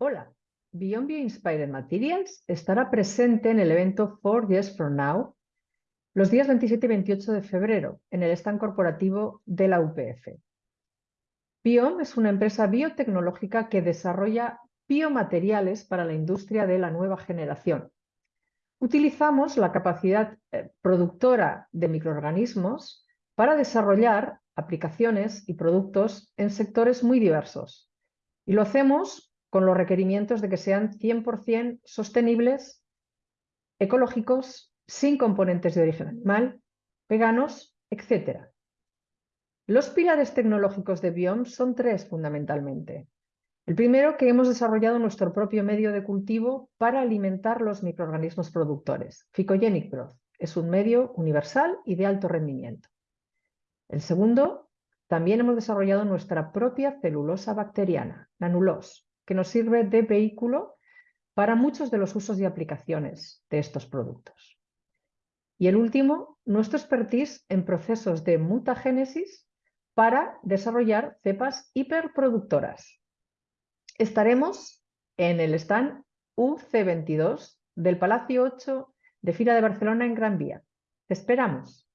Hola, Beyond Inspired Materials estará presente en el evento Four Years From Now los días 27 y 28 de febrero en el stand corporativo de la UPF. Biom es una empresa biotecnológica que desarrolla biomateriales para la industria de la nueva generación. Utilizamos la capacidad eh, productora de microorganismos para desarrollar aplicaciones y productos en sectores muy diversos. Y lo hacemos con los requerimientos de que sean 100% sostenibles, ecológicos, sin componentes de origen animal, veganos, etc. Los pilares tecnológicos de Biom son tres fundamentalmente. El primero, que hemos desarrollado nuestro propio medio de cultivo para alimentar los microorganismos productores. Phycogenic Growth es un medio universal y de alto rendimiento. El segundo, también hemos desarrollado nuestra propia celulosa bacteriana, Nanulos, que nos sirve de vehículo para muchos de los usos y aplicaciones de estos productos. Y el último, nuestro expertise en procesos de mutagénesis para desarrollar cepas hiperproductoras, estaremos en el stand UC22 del Palacio 8 de Fira de Barcelona en Gran Vía. Esperamos.